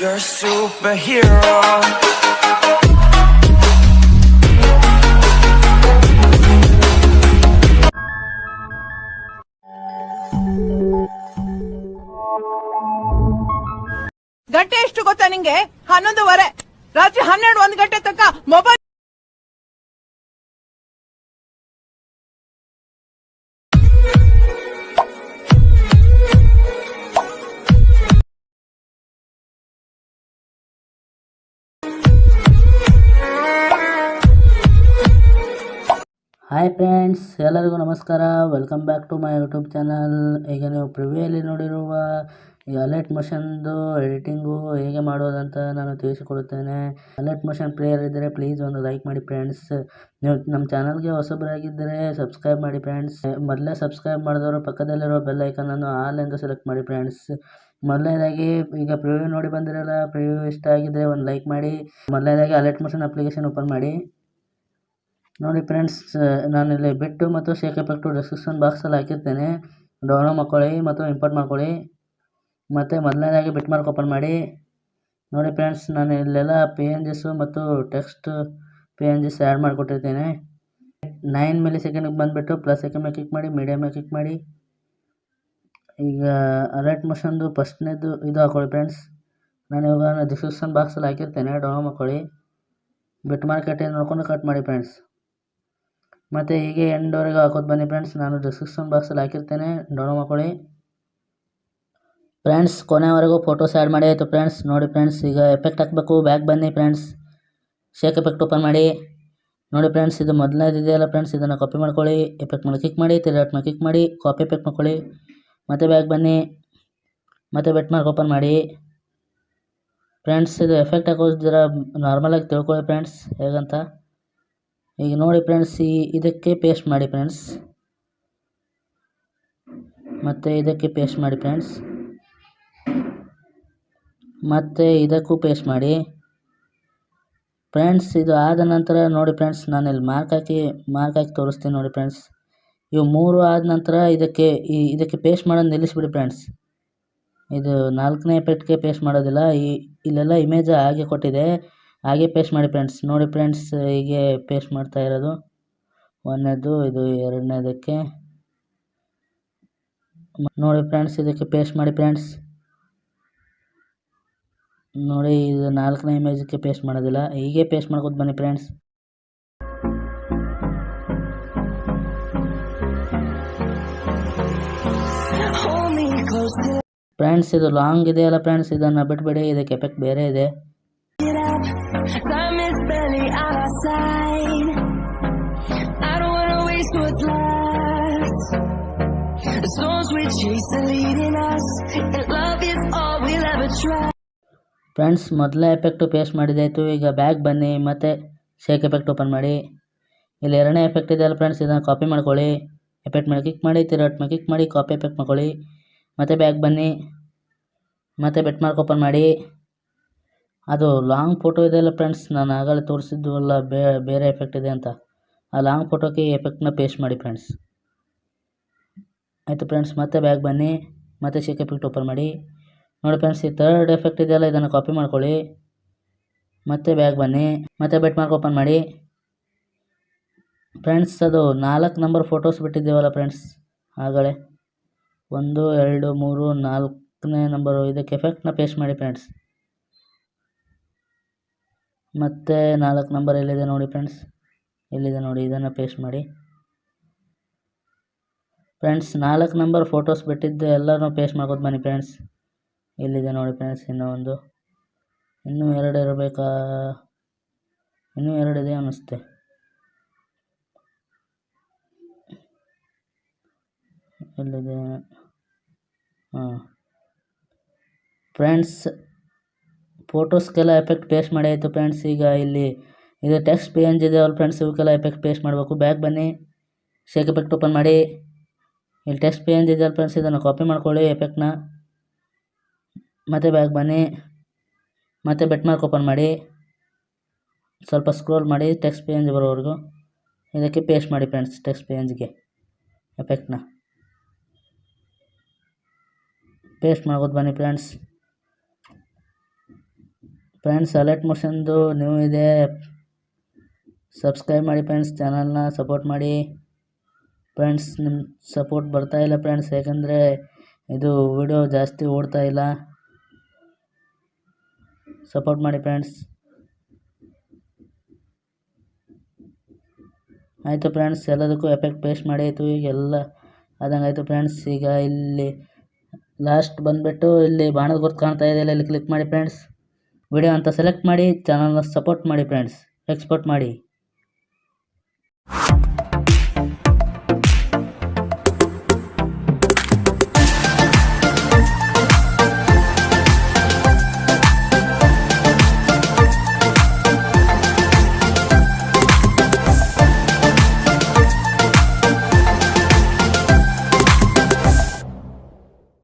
You're a superhero. ಗಂಟೆ ಎಷ್ಟು ಗೊತ್ತಾ ನಿಂಗೆ ಹನ್ನೊಂದುವರೆ ರಾತ್ರಿ ಹನ್ನೆರಡು ಒಂದು ಗಂಟೆ ತನಕ ಮೊಬೈಲ್ ಹಾಯ್ ಫ್ರೆಂಡ್ಸ್, ಎಲ್ಲರಿಗೂ ನಮಸ್ಕಾರ. Welcome back to my YouTube channel ಈಗ ನೀವು ಪ್ರಿವಿಯಲ್ಲಿ ನೋಡಿರುವ ಈ ಅಲರ್ಟ್ ಮೋಷನ್ದು ಎಡಿಟಿಂಗು ಹೇಗೆ ಮಾಡೋದಂತ ನಾನು ತಿಳಿಸಿಕೊಡುತ್ತೇನೆ. ಅಲರ್ಟ್ ಮೋಷನ್ ಪ್ಲೇಯರ್ ಇದ್ದರೆ ಪ್ಲೀಸ್ ಒಂದು ಲೈಕ್ ಮಾಡಿ ಫ್ರೆಂಡ್ಸ್ ನೀವು ನಮ್ಮ ಚಾನಲ್ಗೆ ಹೊಸಬರಾಗಿದ್ದರೆ ಸಬ್ಸ್ಕ್ರೈಬ್ ಮಾಡಿ ಫ್ರೆಂಡ್ಸ್ ಮೊದಲೇ ಸಬ್ಸ್ಕ್ರೈಬ್ ಮಾಡಿದವರು ಪಕ್ಕದಲ್ಲಿರೋ ಬೆಲ್ ಐಕನನ್ನು ಆಲ್ ಎಂದು ಸೆಲೆಕ್ಟ್ ಮಾಡಿ ಫ್ರೆಂಡ್ಸ್ ಮೊದಲನೇದಾಗಿ ಈಗ ಪ್ರಿವ್ಯೂ ನೋಡಿ ಬಂದಿರಲ್ಲ ಪ್ರಿವ್ಯೂ ಇಷ್ಟ ಆಗಿದ್ದರೆ ಒಂದು ಲೈಕ್ ಮಾಡಿ. ಮೊದಲನೇದಾಗಿ ಅಲರ್ಟ್ ಮೋಷನ್ ಅಪ್ಲಿಕೇಶನ್ ಓಪನ್ ಮಾಡಿ. ನೋಡಿ ಫ್ರೆಂಡ್ಸ್ ನಾನಿಲ್ಲಿ ಬಿಟ್ಟು ಮತ್ತು ಶೇಕ್ ಎಫೆಕ್ಟು ಡಿಸ್ಕ್ರಿಪ್ಷನ್ ಬಾಕ್ಸಲ್ಲಿ ಹಾಕಿರ್ತೇನೆ. ಡೌನ್ಲೋಡ್ ಮಾಡ್ಕೊಳ್ಳಿ ಮತ್ತು ಇಂಪೋರ್ಟ್ ಮಾಡ್ಕೊಳ್ಳಿ. ಮತ್ತು ಮೊದಲನೇದಾಗಿ ಬಿಟ್ ಮಾರ್ಕ್ ಓಪನ್ ಮಾಡಿ. ನೋಡಿ ಫ್ರೆಂಡ್ಸ್, ನಾನು ಇಲ್ಲೆಲ್ಲ ಪಿ ಎನ್ ಜಿಸು ಮತ್ತು text P N Gs add ಮಾಡಿಕೊಟ್ಟಿರ್ತೇನೆ. Nine ಮಿಲಿ ಸೆಕೆಂಡಿಗೆ ಬಂದುಬಿಟ್ಟು ಪ್ಲಸ್ ಸೆಕೆಂಡ್ ಮೇಲೆ ಕ್ಲಿಕ್ ಮಾಡಿ ಮೀಡಿಯಮ್ ಮೇಲೆ ಕ್ಲಿಕ್ ಮಾಡಿ. ಈಗ ಅಲರ್ಟ್ ಮೋಷನ್ದು ಫಸ್ಟ್ನೇದು ಇದು ಹಾಕೊಳ್ಳಿ ಫ್ರೆಂಡ್ಸ್. ನಾನು ಇವಾಗ ಡಿಸ್ಕ್ರಿಪ್ಷನ್ ಬಾಕ್ಸಲ್ಲಿ ಹಾಕಿರ್ತೇನೆ. ಡೌನ್ಲೋಡ್ ಮಾಡ್ಕೊಳ್ಳಿ ಬಿಟ್ ಮಾರ್ಕೆಟ್ ಕಟ್ ನೋಡ್ಕೊಂಡು ಕಟ್ ಮಾಡಿ ಫ್ರೆಂಡ್ಸ್. ಮತ್ತು ಹೀಗೆ ಎಂಡ್ವರೆಗೂ ಹಾಕೋದು ಬನ್ನಿ ಫ್ರೆಂಡ್ಸ್ ನಾನು ಡಿಸ್ಕ್ರಿಪ್ಷನ್ ಬಾಕ್ಸಲ್ಲಿ ಹಾಕಿರ್ತೇನೆ. ಡೌನ್ಲೋಡ್ ಮಾಡ್ಕೊಳ್ಳಿ ಫ್ರೆಂಡ್ಸ್ ಕೊನೆವರೆಗೂ ಫೋಟೋಸ್ ಆ್ಯಡ್ ಮಾಡಿ ಆಯಿತು ಫ್ರೆಂಡ್ಸ್ ನೋಡಿ ಫ್ರೆಂಡ್ಸ್ ಈಗ ಎಫೆಕ್ಟ್ ಹಾಕಬೇಕು. ಬ್ಯಾಕ್ ಬನ್ನಿ ಫ್ರೆಂಡ್ಸ್ ಶೇಕ್ ಎಫೆಕ್ಟ್ ಓಪನ್ ಮಾಡಿ. ನೋಡಿ ಫ್ರೆಂಡ್ಸ್ ಇದು ಮೊದಲನೇದಿದೆಯಲ್ಲ ಫ್ರೆಂಡ್ಸ್ ಇದನ್ನು ಕಾಪಿ ಮಾಡ್ಕೊಳ್ಳಿ. ಎಫೆಕ್ಟ್ ಮೇಲೆ ಕ್ಲಿಕ್ ಮಾಡಿ, ತಿರ್ಗಾಟ್ ಮೇಲೆ ಕ್ಲಿಕ್ ಮಾಡಿ ಕಾಪಿ ಎಫೆಕ್ಟ್ ಮಾಡ್ಕೊಳ್ಳಿ. ಮತ್ತೆ ಬ್ಯಾಕ್ ಬನ್ನಿ. ಮತ್ತೆ ಬೆಟ್ ಮಾರ್ಕ್ ಓಪನ್ ಮಾಡಿ. ಫ್ರೆಂಡ್ಸ್ ಇದು ಎಫೆಕ್ಟ್ ಹಾಕೋದು ಜರ ನಾರ್ಮಲಾಗಿ ತಿಳ್ಕೊಳ್ಳಿ ಫ್ರೆಂಡ್ಸ್ ಹೇಗಂತ? ಈಗ ನೋಡಿ ಫ್ರೆಂಡ್ಸ್ ಈ ಇದಕ್ಕೆ ಪೇಸ್ಟ್ ಮಾಡಿ ಫ್ರೆಂಡ್ಸ್ ಮತ್ತು ಇದಕ್ಕೆ ಪೇಸ್ಟ್ ಮಾಡಿ ಫ್ರೆಂಡ್ಸ್ ಮತ್ತು ಇದಕ್ಕೂ ಪೇಸ್ಟ್ ಮಾಡಿ. ಫ್ರೆಂಡ್ಸ್ ಇದು ಆದ ನಂತರ ನೋಡಿ ಫ್ರೆಂಡ್ಸ್ ನಾನು ಇಲ್ಲಿ ಮಾರ್ಕ್ ಹಾಕಿ ಮಾರ್ಕ್ ಹಾಕಿ ತೋರಿಸ್ತೀನಿ ನೋಡಿ ಫ್ರೆಂಡ್ಸ್ ಇವು ಮೂರು ಆದ ನಂತರ ಇದಕ್ಕೆ, ಈ ಇದಕ್ಕೆ ಪೇಸ್ಟ್ ಮಾಡೋದು ನಿಲ್ಲಿಸ್ಬಿಡಿ ಫ್ರೆಂಡ್ಸ್ ಇದು ನಾಲ್ಕನೇ ಪೆಟ್ಟಿಗೆ ಪೇಸ್ಟ್ ಮಾಡೋದಿಲ್ಲ, ಈ ಇಲ್ಲೆಲ್ಲ ಇಮೇಜ್ ಹಾಗೆ ಕೊಟ್ಟಿದೆ. ಹಾಗೆ ಪೇಸ್ಟ್ ಮಾಡಿ ಫ್ರೆಂಡ್ಸ್ ನೋಡಿ ಫ್ರೆಂಡ್ಸ್ ಹೀಗೆ ಪೇಸ್ಟ್ ಮಾಡ್ತಾ ಇರೋದು. ಒಂದನೇದು, ಇದು ಎರಡನೇದಕ್ಕೆ. ನೋಡಿ ಫ್ರೆಂಡ್ಸ್ ಇದಕ್ಕೆ ಪೇಸ್ಟ್ ಮಾಡಿ ಫ್ರೆಂಡ್ಸ್ ನೋಡಿ, ಇದು ನಾಲ್ಕನೇ ಇಮೇಜಕ್ಕೆ ಪೇಸ್ಟ್ ಮಾಡೋದಿಲ್ಲ. ಹೀಗೆ ಪೇಸ್ಟ್ ಮಾಡ್ಕೊತ ಬನ್ನಿ ಫ್ರೆಂಡ್ಸ್ ಫ್ರೆಂಡ್ಸ್ ಇದು ಲಾಂಗ್ ಇದೆಯಲ್ಲ ಫ್ರೆಂಡ್ಸ್ ಇದನ್ನು ಬಿಟ್ಬಿಡಿ. ಇದಕ್ಕೆ ಎಫೆಕ್ಟ್ ಬೇರೆ ಇದೆ. Time is barely on our side. I don't wanna waste what's left. The storms we chase are leading us, and love is all we'll ever try. Friends ಮೊದಲೇ effect paste ಮಾಡಿದ್ದಾಯಿತು ಈಗ bag ಬನ್ನಿ ಮತ್ತು shake effect open ಮಾಡಿ ಇಲ್ಲಿ ಎರಡನೇ effect ಇದೆಯಲ್ಲ friends ಇದನ್ನು ಕಾಪಿ ಮಾಡ್ಕೊಳ್ಳಿ ಎಫೆಕ್ಟ್ ಮೇಲೆ ಕ್ಲಿಕ್ ಮಾಡಿ ತಿರುಗಾಟ್ ಮೇಲೆ ಕ್ಲಿಕ್ ಮಾಡಿ ಕಾಪಿ ಎಫೆಕ್ಟ್ ಮಾಡ್ಕೊಳ್ಳಿ ಮತ್ತು ಬ್ಯಾಗ್ ಬನ್ನಿ ಮತ್ತು ಬೆಟ್ ಮಾರ್ಕ್ ಓಪನ್ ಮಾಡಿ ಅದು ಲಾಂಗ್ ಫೋಟೋ ಇದೆಯಲ್ಲ ಫ್ರೆಂಡ್ಸ್ ನಾನು ಆಗಲೇ ತೋರಿಸಿದ್ದು ಅಲ್ಲ ಬೇ, ಬೇರೆ ಎಫೆಕ್ಟ್ ಇದೆ ಅಂತ. ಆ ಲಾಂಗ್ ಫೋಟೋಕ್ಕೆ ಈ ಎಫೆಕ್ಟ್ನ ಪೇಸ್ಟ್ ಮಾಡಿ ಫ್ರೆಂಡ್ಸ್ ಆಯಿತು ಫ್ರೆಂಡ್ಸ್ ಮತ್ತೆ ಬ್ಯಾಗ್ ಬನ್ನಿ, ಮತ್ತೆ ಶೇಕ್ ಎಫೆಕ್ಟ್ ಓಪನ್ ಮಾಡಿ. ನೋಡಿ ಫ್ರೆಂಡ್ಸ್ ಈ ಥರ್ಡ್ ಎಫೆಕ್ಟ್ ಇದೆಯಲ್ಲ, ಇದನ್ನು ಕಾಪಿ ಮಾಡ್ಕೊಳ್ಳಿ. ಮತ್ತೆ ಬ್ಯಾಗ್ ಬನ್ನಿ, ಮತ್ತೆ ಬೆಟ್ ಮಾರ್ಕ್ ಓಪನ್ ಮಾಡಿ. ಫ್ರೆಂಡ್ಸ್ ಅದು ನಾಲ್ಕು ನಂಬರ್ ಫೋಟೋಸ್ ಬಿಟ್ಟಿದ್ದೀವಲ್ಲ ಫ್ರೆಂಡ್ಸ್ ಆಗಲೇ. ಒಂದು, ಎರಡು, ಮೂರು, ನಾಲ್ಕನೇ ನಂಬರು ಇದಕ್ಕೆ ಎಫೆಕ್ಟ್ನ ಪೇಸ್ಟ್ ಮಾಡಿ ಫ್ರೆಂಡ್ಸ್ ಮತ್ತೆ ನಾಲ್ಕು ನಂಬರ್ ಎಲ್ಲಿದೆ ನೋಡಿ ಫ್ರೆಂಡ್ಸ್ ಎಲ್ಲಿದೆ ನೋಡಿ? ಇದನ್ನು ಪೇಸ್ಟ್ ಮಾಡಿ. ಫ್ರೆಂಡ್ಸ್ ನಾಲ್ಕು ನಂಬರ್ ಫೋಟೋಸ್ ಬಿಟ್ಟಿದ್ದು ಎಲ್ಲನೂ ಪೇಸ್ಟ್ ಮಾಡ್ಕೊತ ಬನ್ನಿ ಫ್ರೆಂಡ್ಸ್ ಎಲ್ಲಿದೆ ನೋಡಿ ಫ್ರೆಂಡ್ಸ್ ಇನ್ನೂ ಒಂದು? ಇನ್ನೂ ಎರಡು ಇರಬೇಕಾ? ಇನ್ನೂ ಎರಡು ಇದೆ ಅನ್ನಿಸುತ್ತೆ ಎಲ್ಲಿದೆ? ಹಾಂ. ಫ್ರೆಂಡ್ಸ್ ಫೋಟೋಸ್ಗೆಲ್ಲ ಎಫೆಕ್ಟ್ ಪೇಸ್ಟ್ ಮಾಡಿ ಆಯಿತು ಫ್ರೆಂಡ್ಸ್ ಈಗ ಇಲ್ಲಿ ಇದು ಟೆಕ್ಸ್ಟ್ ಪಿ ಎನ್ ಜಿ ಇದೆಯಲ್ಲ ಫ್ರೆಂಡ್ಸ್ ಇವಕ್ಕೆಲ್ಲ ಎಫೆಕ್ಟ್ ಪೇಸ್ಟ್ ಮಾಡಬೇಕು. ಬ್ಯಾಕ್ ಬನ್ನಿ. ಶೇಕ್ ಎಫೆಕ್ಟ್ ಓಪನ್ ಮಾಡಿ. ಇಲ್ಲಿ ಟೆಕ್ಸ್ಟ್ ಪಿ ಎನ್ ಜಿ ಇದೆಯಲ್ಲ ಫ್ರೆಂಡ್ಸ್ ಇದನ್ನು ಕಾಪಿ ಮಾಡ್ಕೊಳ್ಳಿ ಎಫೆಕ್ಟ್ನ ಮತ್ತೆ ಬ್ಯಾಕ್ ಬನ್ನಿ. ಮತ್ತೆ ಬೆಟ್ ಮಾರ್ಕ್ ಓಪನ್ ಮಾಡಿ. ಸ್ವಲ್ಪ ಸ್ಕ್ರೋಲ್ ಮಾಡಿ ಟೆಕ್ಸ್ಟ್ ಪಿ ಎನ್ ಜಿ ಬರೋವರೆಗೂ. ಇದಕ್ಕೆ ಪೇಸ್ಟ್ ಮಾಡಿ ಫ್ರೆಂಡ್ಸ್ ಟೆಕ್ಸ್ಟ್ ಪಿ ಎನ್ ಜಿಗೆ ಎಫೆಕ್ಟ್ನ ಪೇಸ್ಟ್ ಮಾಡ್ಬೋದು ಬನ್ನಿ ಫ್ರೆಂಡ್ಸ್ ಫ್ರೆಂಡ್ಸ್ ಅಲರ್ಟ್ ಮೋಷನ್ದು ನ್ಯೂ ಇದೆ. ಸಬ್ಸ್ಕ್ರೈಬ್ ಮಾಡಿ ಫ್ರೆಂಡ್ಸ್ ಚಾನಲ್ನ ಸಪೋರ್ಟ್ ಮಾಡಿ. ಫ್ರೆಂಡ್ಸ್ ನಿಮ್ಮ ಸಪೋರ್ಟ್ ಬರ್ತಾ ಇಲ್ಲ ಫ್ರೆಂಡ್ಸ್ ಯಾಕಂದರೆ ಇದು ವಿಡಿಯೋ ಜಾಸ್ತಿ ಓಡ್ತಾ ಇಲ್ಲ. ಸಪೋರ್ಟ್ ಮಾಡಿ ಫ್ರೆಂಡ್ಸ್ ಆಯಿತು ಫ್ರೆಂಡ್ಸ್ ಎಲ್ಲದಕ್ಕೂ ಎಫೆಕ್ಟ್ ಪೇಸ್ಟ್ ಮಾಡಿ ಆಯಿತು ಈಗ ಎಲ್ಲ ಆದಂಗೆ ಆಯಿತು ಫ್ರೆಂಡ್ಸ್ ಈಗ ಇಲ್ಲಿ ಲಾಸ್ಟ್ ಬಂದುಬಿಟ್ಟು ಇಲ್ಲಿ ಬಾಣದ ಗುರ್ತು ಕಾಣ್ತಾ ಇದೆಯಲ್ಲ ಇಲ್ಲಿ ಕ್ಲಿಕ್ ಮಾಡಿ ಫ್ರೆಂಡ್ಸ್ ವಿಡಿಯೋ ಅಂತ ಸೆಲೆಕ್ಟ್ ಮಾಡಿ ಚಾನಲ್ನ ಸಪೋರ್ಟ್ ಮಾಡಿ ಫ್ರೆಂಡ್ಸ್ ಎಕ್ಸ್ಪೋರ್ಟ್ ಮಾಡಿ.